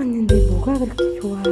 왔는데 뭐가 그렇게 좋아?